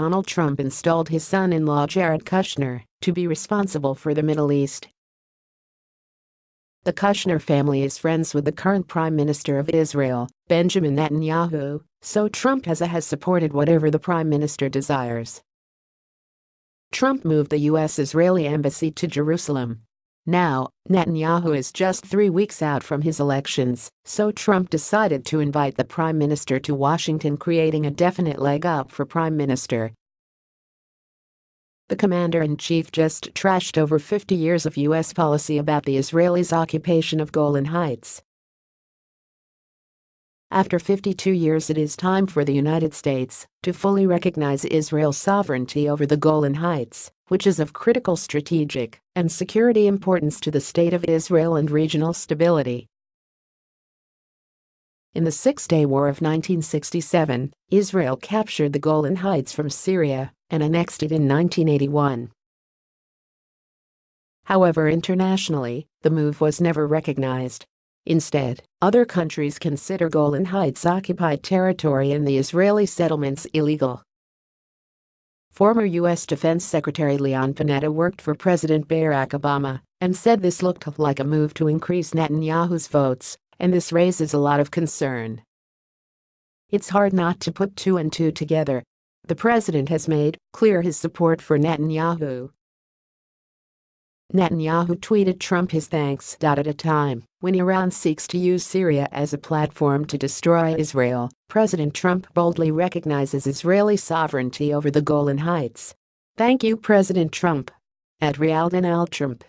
Donald Trump installed his son-in-law Jared Kushner to be responsible for the Middle East. The Kushner family is friends with the current Prime Minister of Israel, Benjamin Netanyahu, so Trump has, has supported whatever the Prime Minister desires. Trump moved the U.S.-Israeli embassy to Jerusalem. Now, Netanyahu is just three weeks out from his elections, so Trump decided to invite the Prime Minister to Washington creating a definite leg up for Prime Minister. The commander-in-chief just trashed over 50 years of U.S. policy about the Israelis' occupation of Golan Heights. After 52 years it is time for the United States to fully recognize Israel's sovereignty over the Golan Heights, which is of critical strategic and security importance to the state of Israel and regional stability. In the Six-Day War of 1967, Israel captured the Golan Heights from Syria and annexed it in 1981. However internationally, the move was never recognized Instead, other countries consider Golan Heights occupied territory and the Israeli settlements illegal. Former U.S. Defense Secretary Leon Panetta worked for President Barack Obama and said this looked like a move to increase Netanyahu's votes, and this raises a lot of concern. It's hard not to put two and two together. The president has made clear his support for Netanyahu Netanyahu tweeted Trump his thanks. At a time when Iran seeks to use Syria as a platform to destroy Israel, President Trump boldly recognizes Israeli sovereignty over the Golan Heights. Thank you President Trump. At realDonaldTrump.